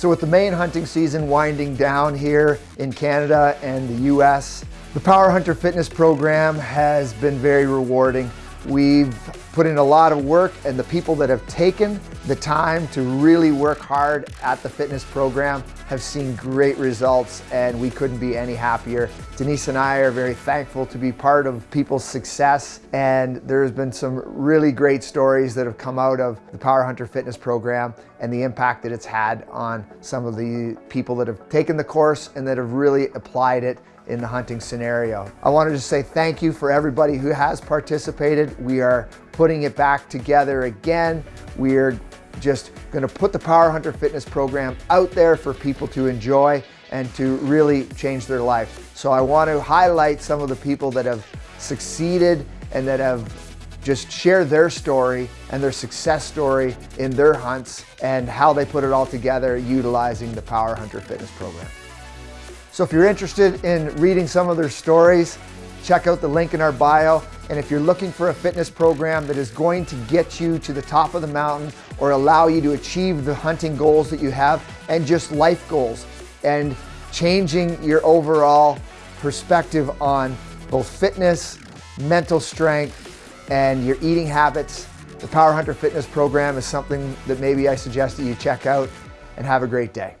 So with the main hunting season winding down here in Canada and the US, the Power Hunter Fitness Program has been very rewarding. We've put in a lot of work and the people that have taken the time to really work hard at the fitness program have seen great results and we couldn't be any happier. Denise and I are very thankful to be part of people's success and there's been some really great stories that have come out of the Power Hunter Fitness Program and the impact that it's had on some of the people that have taken the course and that have really applied it in the hunting scenario. I wanted to say thank you for everybody who has participated. We are putting it back together again. We're just gonna put the Power Hunter Fitness program out there for people to enjoy and to really change their life. So I want to highlight some of the people that have succeeded and that have just share their story and their success story in their hunts and how they put it all together utilizing the Power Hunter Fitness program. So if you're interested in reading some of their stories, check out the link in our bio. And if you're looking for a fitness program that is going to get you to the top of the mountain or allow you to achieve the hunting goals that you have and just life goals and changing your overall perspective on both fitness, mental strength, and your eating habits, the Power Hunter Fitness Program is something that maybe I suggest that you check out and have a great day.